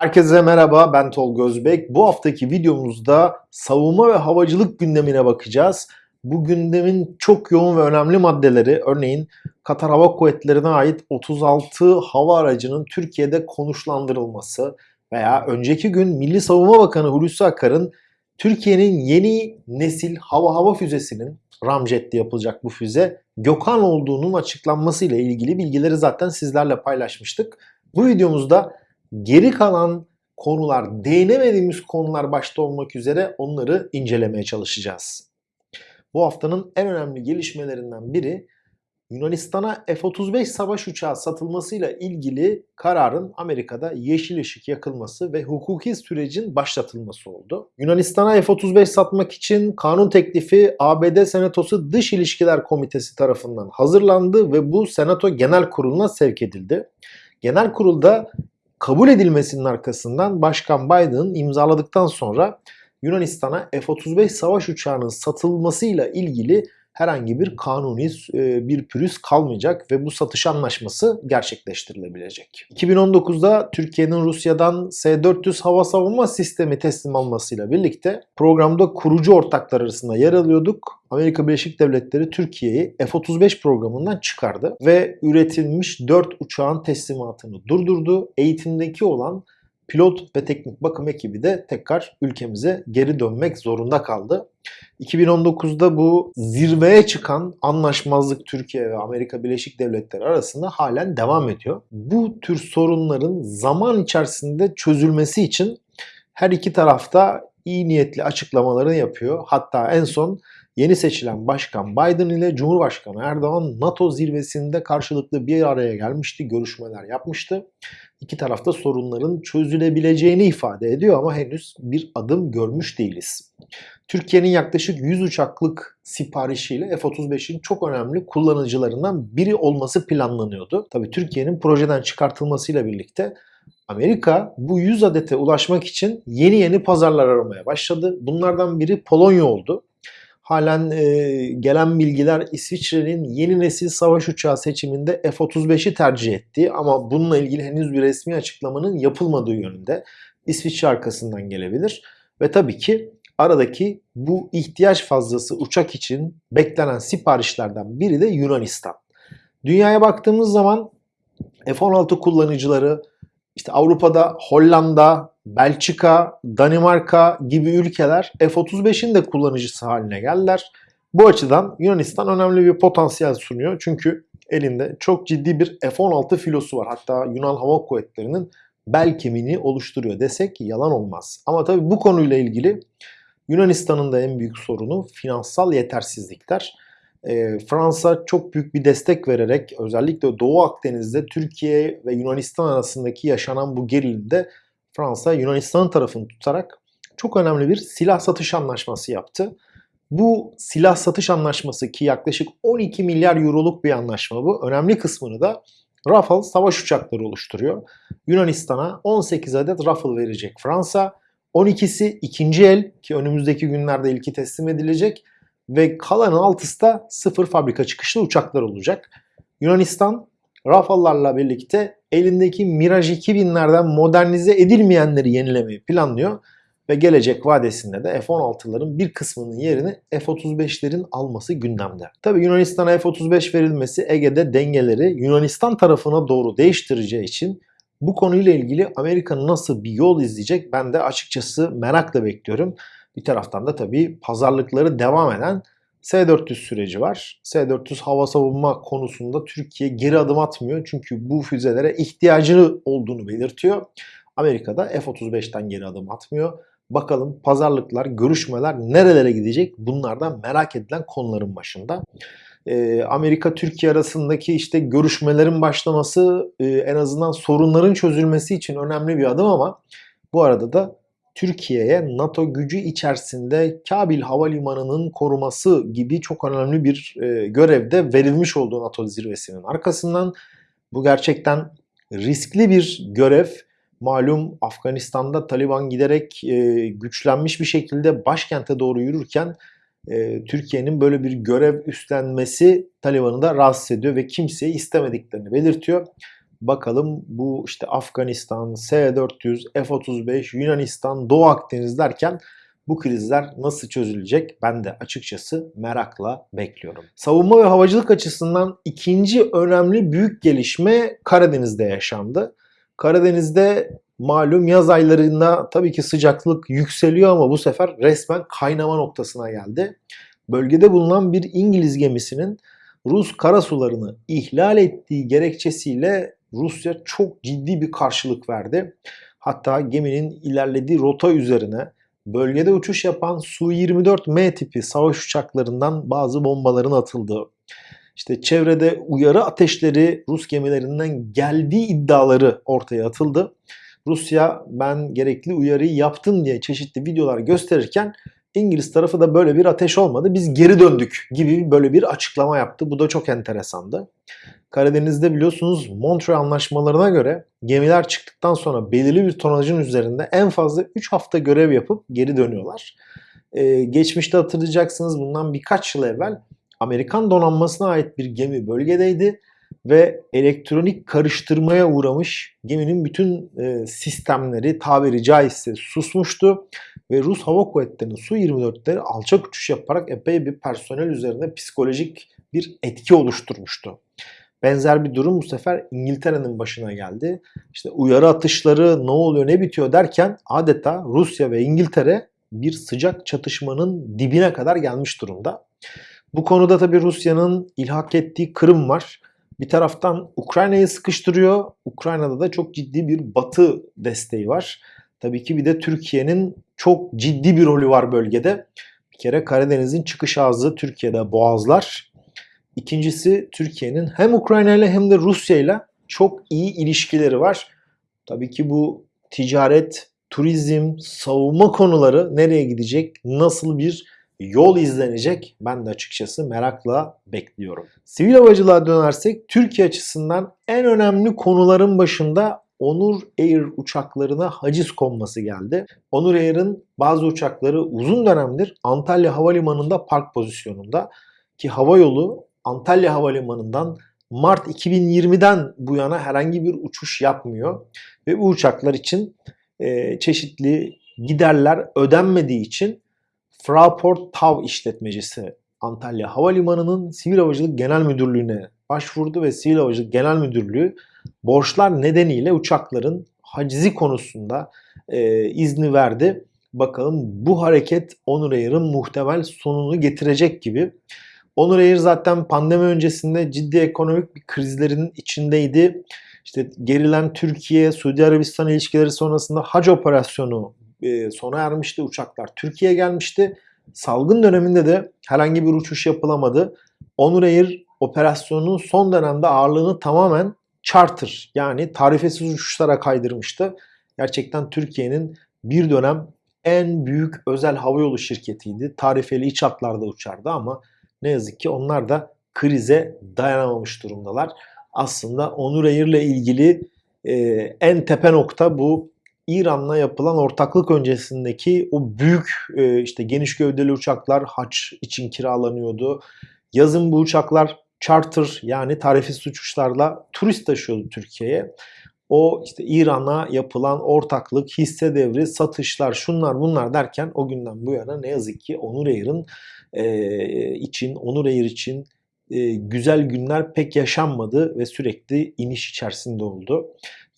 Herkese merhaba ben Tolga Özbek. Bu haftaki videomuzda savunma ve havacılık gündemine bakacağız. Bu gündemin çok yoğun ve önemli maddeleri örneğin Katar Hava Kuvvetleri'ne ait 36 hava aracının Türkiye'de konuşlandırılması veya önceki gün Milli Savunma Bakanı Hulusi Akar'ın Türkiye'nin yeni nesil hava hava füzesinin Ramjet'te yapılacak bu füze Gökhan olduğunun açıklanmasıyla ilgili bilgileri zaten sizlerle paylaşmıştık. Bu videomuzda geri kalan konular, değinemediğimiz konular başta olmak üzere onları incelemeye çalışacağız. Bu haftanın en önemli gelişmelerinden biri Yunanistan'a F-35 savaş uçağı satılmasıyla ilgili kararın Amerika'da yeşil ışık yakılması ve hukuki sürecin başlatılması oldu. Yunanistan'a F-35 satmak için kanun teklifi ABD Senatosu Dış İlişkiler Komitesi tarafından hazırlandı ve bu Senato Genel Kurulu'na sevk edildi. Genel Kurulda kabul edilmesinin arkasından Başkan Biden imzaladıktan sonra Yunanistan'a F-35 savaş uçağının satılmasıyla ilgili herhangi bir kanuni e, bir pürüz kalmayacak ve bu satış anlaşması gerçekleştirilebilecek. 2019'da Türkiye'nin Rusya'dan S-400 hava savunma sistemi teslim almasıyla birlikte programda kurucu ortaklar arasında yer alıyorduk. Amerika Birleşik Devletleri Türkiye'yi F-35 programından çıkardı ve üretilmiş 4 uçağın teslimatını durdurdu. Eğitimdeki olan pilot ve teknik bakım ekibi de tekrar ülkemize geri dönmek zorunda kaldı. 2019'da bu zirveye çıkan anlaşmazlık Türkiye ve Amerika Birleşik Devletleri arasında halen devam ediyor. Bu tür sorunların zaman içerisinde çözülmesi için her iki tarafta iyi niyetli açıklamalarını yapıyor. Hatta en son yeni seçilen Başkan Biden ile Cumhurbaşkanı Erdoğan NATO zirvesinde karşılıklı bir araya gelmişti, görüşmeler yapmıştı. İki tarafta sorunların çözülebileceğini ifade ediyor ama henüz bir adım görmüş değiliz. Türkiye'nin yaklaşık 100 uçaklık siparişiyle F-35'in çok önemli kullanıcılarından biri olması planlanıyordu. Tabi Türkiye'nin projeden çıkartılmasıyla birlikte Amerika bu 100 adete ulaşmak için yeni yeni pazarlar aramaya başladı. Bunlardan biri Polonya oldu. Halen e, gelen bilgiler İsviçre'nin yeni nesil savaş uçağı seçiminde F-35'i tercih ettiği ama bununla ilgili henüz bir resmi açıklamanın yapılmadığı yönünde İsviçre arkasından gelebilir. Ve tabii ki aradaki bu ihtiyaç fazlası uçak için beklenen siparişlerden biri de Yunanistan. Dünyaya baktığımız zaman F-16 kullanıcıları işte Avrupa'da Hollanda, Belçika, Danimarka gibi ülkeler F-35'in de kullanıcısı haline geldiler. Bu açıdan Yunanistan önemli bir potansiyel sunuyor. Çünkü elinde çok ciddi bir F-16 filosu var. Hatta Yunan Hava Kuvvetleri'nin bel kemiğini oluşturuyor desek yalan olmaz. Ama tabii bu konuyla ilgili Yunanistan'ın da en büyük sorunu finansal yetersizlikler. E, Fransa çok büyük bir destek vererek özellikle Doğu Akdeniz'de Türkiye ve Yunanistan arasındaki yaşanan bu gerilimde Fransa Yunanistan tarafını tutarak çok önemli bir silah satış anlaşması yaptı. Bu silah satış anlaşması ki yaklaşık 12 milyar euroluk bir anlaşma bu. Önemli kısmını da Rafale savaş uçakları oluşturuyor. Yunanistan'a 18 adet Rafale verecek Fransa. 12'si ikinci el ki önümüzdeki günlerde ilki teslim edilecek ve kalan altısı da sıfır fabrika çıkışlı uçaklar olacak. Yunanistan Rafallarla birlikte elindeki Mirage 2000'lerden modernize edilmeyenleri yenilemeyi planlıyor ve gelecek vadesinde de F-16'ların bir kısmının yerini F-35'lerin alması gündemde. Tabi Yunanistan'a F-35 verilmesi Ege'de dengeleri Yunanistan tarafına doğru değiştireceği için bu konuyla ilgili Amerika nasıl bir yol izleyecek ben de açıkçası merakla bekliyorum. Bir taraftan da tabii pazarlıkları devam eden S-400 süreci var. S-400 hava savunma konusunda Türkiye geri adım atmıyor. Çünkü bu füzelere ihtiyacı olduğunu belirtiyor. Amerika'da F-35'ten geri adım atmıyor. Bakalım pazarlıklar, görüşmeler nerelere gidecek? Bunlardan merak edilen konuların başında. Ee, Amerika-Türkiye arasındaki işte görüşmelerin başlaması e, en azından sorunların çözülmesi için önemli bir adım ama bu arada da Türkiye'ye NATO gücü içerisinde Kabil Havalimanı'nın koruması gibi çok önemli bir e, görevde verilmiş olduğu NATO zirvesinin arkasından bu gerçekten riskli bir görev. Malum Afganistan'da Taliban giderek e, güçlenmiş bir şekilde başkente doğru yürürken e, Türkiye'nin böyle bir görev üstlenmesi Taliban'ı da rahatsız ediyor ve kimseyi istemediklerini belirtiyor. Bakalım bu işte Afganistan, S-400, F-35, Yunanistan, Doğu Akdeniz derken bu krizler nasıl çözülecek? Ben de açıkçası merakla bekliyorum. Savunma ve havacılık açısından ikinci önemli büyük gelişme Karadeniz'de yaşandı. Karadeniz'de malum yaz aylarında tabii ki sıcaklık yükseliyor ama bu sefer resmen kaynama noktasına geldi. Bölgede bulunan bir İngiliz gemisinin Rus karasularını ihlal ettiği gerekçesiyle Rusya çok ciddi bir karşılık verdi. Hatta geminin ilerlediği rota üzerine bölgede uçuş yapan Su-24M tipi savaş uçaklarından bazı bombaların atıldığı, işte çevrede uyarı ateşleri Rus gemilerinden geldiği iddiaları ortaya atıldı. Rusya ben gerekli uyarıyı yaptım diye çeşitli videolar gösterirken İngiliz tarafı da böyle bir ateş olmadı. Biz geri döndük gibi böyle bir açıklama yaptı. Bu da çok enteresandı. Karadeniz'de biliyorsunuz Montreal anlaşmalarına göre gemiler çıktıktan sonra belirli bir tonajın üzerinde en fazla 3 hafta görev yapıp geri dönüyorlar. Ee, geçmişte hatırlayacaksınız bundan birkaç yıl evvel Amerikan donanmasına ait bir gemi bölgedeydi ve elektronik karıştırmaya uğramış geminin bütün e, sistemleri tabiri caizse susmuştu ve Rus Hava Kuvvetleri'nin Su-24'leri alçak uçuş yaparak epey bir personel üzerine psikolojik bir etki oluşturmuştu. Benzer bir durum bu sefer İngiltere'nin başına geldi. İşte uyarı atışları ne oluyor ne bitiyor derken adeta Rusya ve İngiltere bir sıcak çatışmanın dibine kadar gelmiş durumda. Bu konuda tabi Rusya'nın ilhak ettiği Kırım var. Bir taraftan Ukrayna'yı sıkıştırıyor. Ukrayna'da da çok ciddi bir batı desteği var. Tabii ki bir de Türkiye'nin çok ciddi bir rolü var bölgede. Bir kere Karadeniz'in çıkış ağzı Türkiye'de boğazlar. İkincisi Türkiye'nin hem Ukrayna ile hem de Rusya ile çok iyi ilişkileri var. Tabii ki bu ticaret, turizm, savunma konuları nereye gidecek, nasıl bir yol izlenecek ben de açıkçası merakla bekliyorum. Sivil havacılığa dönersek Türkiye açısından en önemli konuların başında Onur Air uçaklarına haciz konması geldi. Onur Air'ın bazı uçakları uzun dönemdir Antalya Havalimanı'nda park pozisyonunda ki hava yolu Antalya Havalimanı'ndan Mart 2020'den bu yana herhangi bir uçuş yapmıyor. Ve bu uçaklar için e, çeşitli giderler ödenmediği için Fraport TAV işletmecisi Antalya Havalimanı'nın Sivil Havacılık Genel Müdürlüğü'ne başvurdu ve Sivil Havacılık Genel Müdürlüğü borçlar nedeniyle uçakların hacizi konusunda e, izni verdi. Bakalım bu hareket Onur Air'ın muhtemel sonunu getirecek gibi. Onur Air zaten pandemi öncesinde ciddi ekonomik bir krizlerin içindeydi. İşte gerilen Türkiye, Suudi Arabistan ilişkileri sonrasında hac operasyonu e, sona ermişti. Uçaklar Türkiye'ye gelmişti. Salgın döneminde de herhangi bir uçuş yapılamadı. Onur Air operasyonunun son dönemde ağırlığını tamamen charter yani tarifesiz uçuşlara kaydırmıştı. Gerçekten Türkiye'nin bir dönem en büyük özel havayolu şirketiydi. Tarifeli iç hatlarda uçardı ama ne yazık ki onlar da krize dayanamamış durumdalar. Aslında Onur Air ile ilgili e, en tepe nokta bu İran'la yapılan ortaklık öncesindeki o büyük e, işte geniş gövdeli uçaklar haç için kiralanıyordu. Yazın bu uçaklar charter yani tarifesiz uçuşlarla turist taşıyordu Türkiye'ye. O işte İran'a yapılan ortaklık, hisse devri, satışlar, şunlar bunlar derken o günden bu yana ne yazık ki Onur Air'ın e, için, Onur Air için e, güzel günler pek yaşanmadı ve sürekli iniş içerisinde oldu.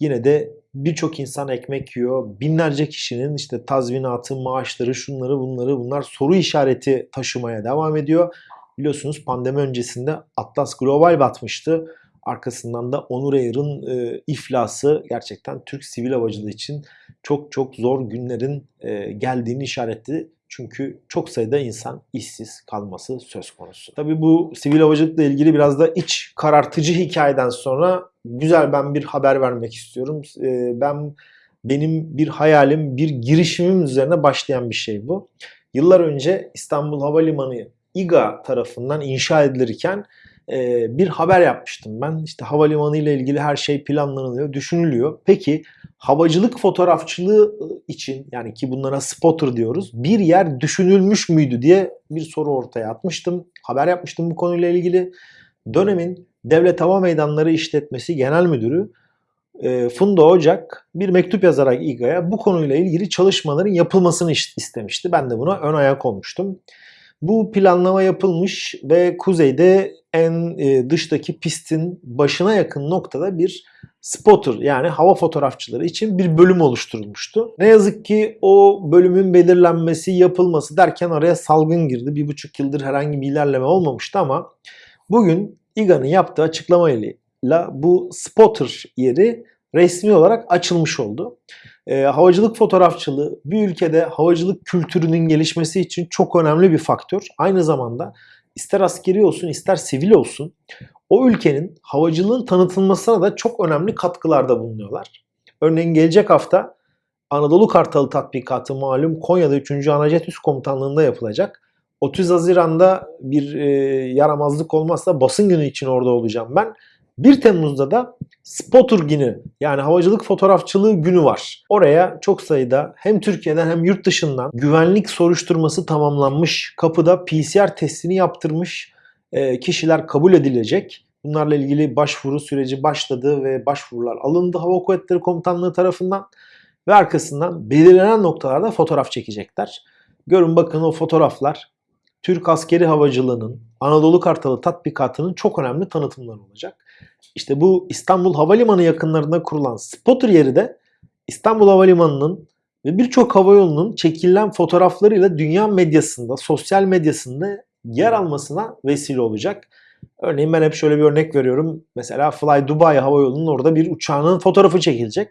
Yine de birçok insan ekmek yiyor. Binlerce kişinin işte tazminatı, maaşları, şunları bunları bunlar soru işareti taşımaya devam ediyor. Biliyorsunuz pandemi öncesinde Atlas Global batmıştı. Arkasından da Onur Air'ın e, iflası gerçekten Türk sivil havacılığı için çok çok zor günlerin e, geldiğini işaretledi. Çünkü çok sayıda insan işsiz kalması söz konusu. Tabii bu sivil havacılıkla ilgili biraz da iç karartıcı hikayeden sonra güzel ben bir haber vermek istiyorum. E, ben benim bir hayalim, bir girişimim üzerine başlayan bir şey bu. Yıllar önce İstanbul Havalimanı İGA tarafından inşa edilirken e, bir haber yapmıştım ben. İşte havalimanı ile ilgili her şey planlanılıyor, düşünülüyor. Peki havacılık fotoğrafçılığı için yani ki bunlara spotter diyoruz bir yer düşünülmüş müydü diye bir soru ortaya atmıştım. Haber yapmıştım bu konuyla ilgili. Dönemin Devlet Hava Meydanları İşletmesi Genel Müdürü e, Funda Ocak bir mektup yazarak İGA'ya bu konuyla ilgili çalışmaların yapılmasını is- istemişti. Ben de buna ön ayak olmuştum. Bu planlama yapılmış ve kuzeyde en e, dıştaki pistin başına yakın noktada bir spotter yani hava fotoğrafçıları için bir bölüm oluşturulmuştu. Ne yazık ki o bölümün belirlenmesi, yapılması derken araya salgın girdi. Bir buçuk yıldır herhangi bir ilerleme olmamıştı ama bugün İGA'nın yaptığı açıklamayla bu spotter yeri resmi olarak açılmış oldu. E, havacılık fotoğrafçılığı bir ülkede havacılık kültürünün gelişmesi için çok önemli bir faktör. Aynı zamanda ister askeri olsun ister sivil olsun o ülkenin havacılığın tanıtılmasına da çok önemli katkılarda bulunuyorlar. Örneğin gelecek hafta Anadolu Kartalı tatbikatı malum Konya'da 3. Anajet Üst Komutanlığı'nda yapılacak. 30 Haziran'da bir e, yaramazlık olmazsa basın günü için orada olacağım ben. 1 Temmuz'da da Spotter günü yani havacılık fotoğrafçılığı günü var. Oraya çok sayıda hem Türkiye'den hem yurt dışından güvenlik soruşturması tamamlanmış, kapıda PCR testini yaptırmış e, kişiler kabul edilecek. Bunlarla ilgili başvuru süreci başladı ve başvurular alındı Hava Kuvvetleri Komutanlığı tarafından ve arkasından belirlenen noktalarda fotoğraf çekecekler. Görün bakın o fotoğraflar Türk askeri havacılığının Anadolu Kartalı tatbikatının çok önemli tanıtımları olacak. İşte bu İstanbul Havalimanı yakınlarında kurulan spotter yeri de İstanbul Havalimanı'nın ve birçok havayolunun çekilen fotoğraflarıyla dünya medyasında, sosyal medyasında yer almasına vesile olacak. Örneğin ben hep şöyle bir örnek veriyorum. Mesela Fly Dubai Havayolu'nun orada bir uçağının fotoğrafı çekilecek.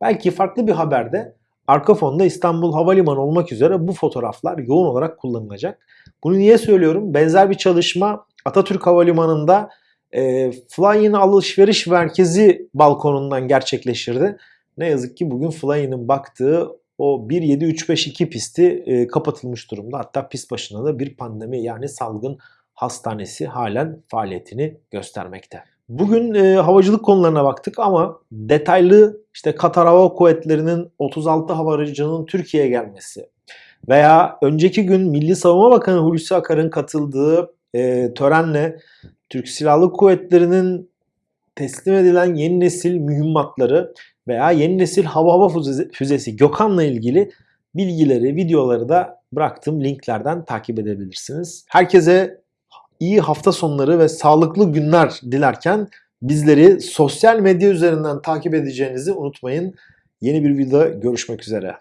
Belki farklı bir haberde arka fonda İstanbul Havalimanı olmak üzere bu fotoğraflar yoğun olarak kullanılacak. Bunu niye söylüyorum? Benzer bir çalışma Atatürk Havalimanı'nda e, Fly'in alışveriş merkezi balkonundan gerçekleşirdi. Ne yazık ki bugün Fly'in baktığı o 17352 pisti e, kapatılmış durumda. Hatta pist başına da bir pandemi yani salgın hastanesi halen faaliyetini göstermekte. Bugün e, havacılık konularına baktık ama detaylı işte Katar Hava Kuvvetleri'nin 36 hava aracının Türkiye'ye gelmesi veya önceki gün Milli Savunma Bakanı Hulusi Akar'ın katıldığı e, törenle Türk Silahlı Kuvvetleri'nin teslim edilen yeni nesil mühimmatları veya yeni nesil hava hava füzesi, füzesi Gökhan'la ilgili bilgileri, videoları da bıraktığım linklerden takip edebilirsiniz. Herkese iyi hafta sonları ve sağlıklı günler dilerken bizleri sosyal medya üzerinden takip edeceğinizi unutmayın. Yeni bir videoda görüşmek üzere.